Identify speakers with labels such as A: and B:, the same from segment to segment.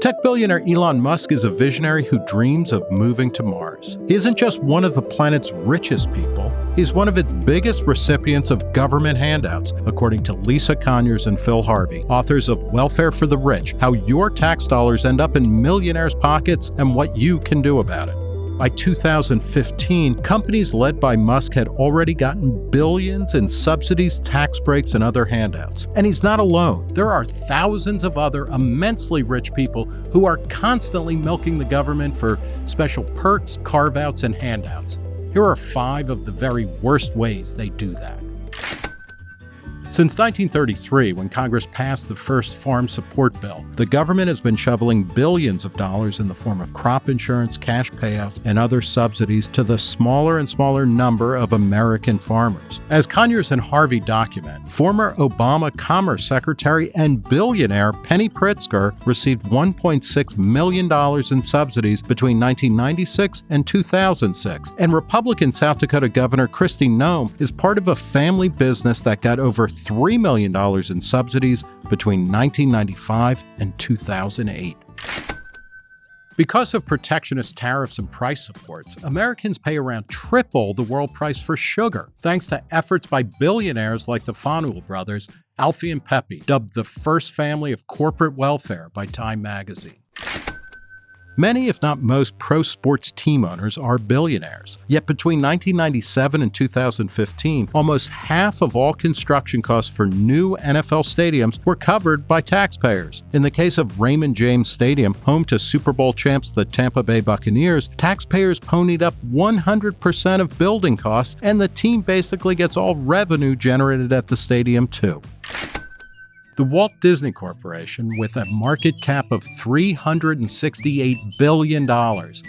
A: Tech billionaire Elon Musk is a visionary who dreams of moving to Mars. He isn't just one of the planet's richest people, he's one of its biggest recipients of government handouts, according to Lisa Conyers and Phil Harvey, authors of Welfare for the Rich How Your Tax Dollars End Up in Millionaires' Pockets and What You Can Do About It. By 2015, companies led by Musk had already gotten billions in subsidies, tax breaks, and other handouts. And he's not alone. There are thousands of other immensely rich people who are constantly milking the government for special perks, carve outs, and handouts. Here are five of the very worst ways they do that. Since 1933, when Congress passed the first farm support bill, the government has been shoveling billions of dollars in the form of crop insurance, cash payouts, and other subsidies to the smaller and smaller number of American farmers. As Conyers and Harvey document, former Obama Commerce Secretary and billionaire Penny Pritzker received $1.6 million in subsidies between 1996 and 2006, and Republican South Dakota Governor Kristi Noem is part of a family business that got over $3 million in subsidies between 1995 and 2008. Because of protectionist tariffs and price supports, Americans pay around triple the world price for sugar, thanks to efforts by billionaires like the Fanjul brothers, Alfie and Pepe, dubbed the first family of corporate welfare by Time magazine. Many, if not most, pro sports team owners are billionaires. Yet between 1997 and 2015, almost half of all construction costs for new NFL stadiums were covered by taxpayers. In the case of Raymond James Stadium, home to Super Bowl champs the Tampa Bay Buccaneers, taxpayers ponied up 100% of building costs, and the team basically gets all revenue generated at the stadium too. The Walt Disney Corporation, with a market cap of $368 billion,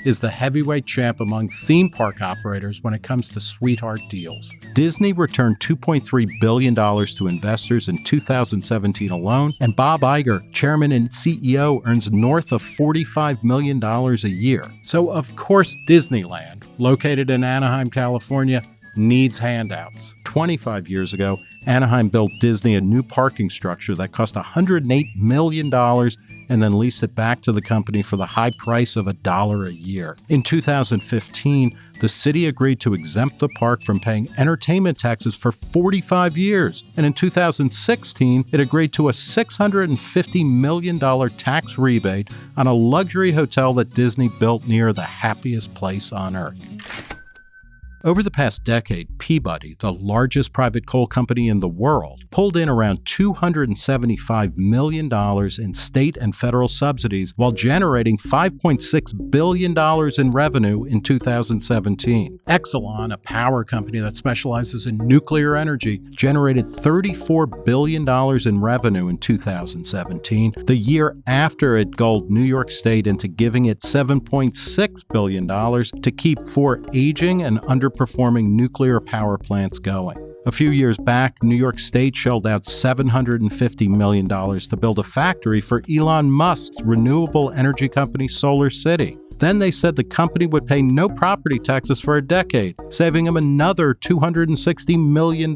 A: is the heavyweight champ among theme park operators when it comes to sweetheart deals. Disney returned $2.3 billion to investors in 2017 alone, and Bob Iger, chairman and CEO, earns north of $45 million a year. So, of course, Disneyland, located in Anaheim, California, needs handouts. 25 years ago, Anaheim built Disney a new parking structure that cost $108 million and then leased it back to the company for the high price of a dollar a year. In 2015, the city agreed to exempt the park from paying entertainment taxes for 45 years. And in 2016, it agreed to a $650 million tax rebate on a luxury hotel that Disney built near the happiest place on earth. Over the past decade, Peabody, the largest private coal company in the world, pulled in around $275 million in state and federal subsidies while generating $5.6 billion in revenue in 2017. Exelon, a power company that specializes in nuclear energy, generated $34 billion in revenue in 2017, the year after it gulled New York State into giving it $7.6 billion to keep four aging and under underperforming nuclear power plants going. A few years back, New York State shelled out $750 million to build a factory for Elon Musk's renewable energy company Solar City. Then they said the company would pay no property taxes for a decade, saving him another $260 million.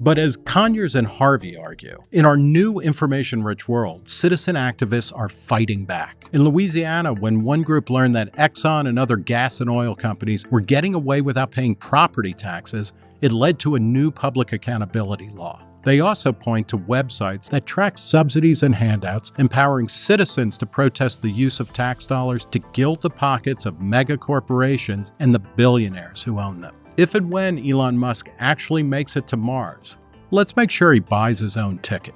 A: But as Conyers and Harvey argue, in our new information rich world, citizen activists are fighting back. In Louisiana, when one group learned that Exxon and other gas and oil companies were getting away without paying property taxes, it led to a new public accountability law. They also point to websites that track subsidies and handouts, empowering citizens to protest the use of tax dollars to gild the pockets of mega corporations and the billionaires who own them. If and when Elon Musk actually makes it to Mars, let's make sure he buys his own ticket.